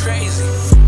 crazy.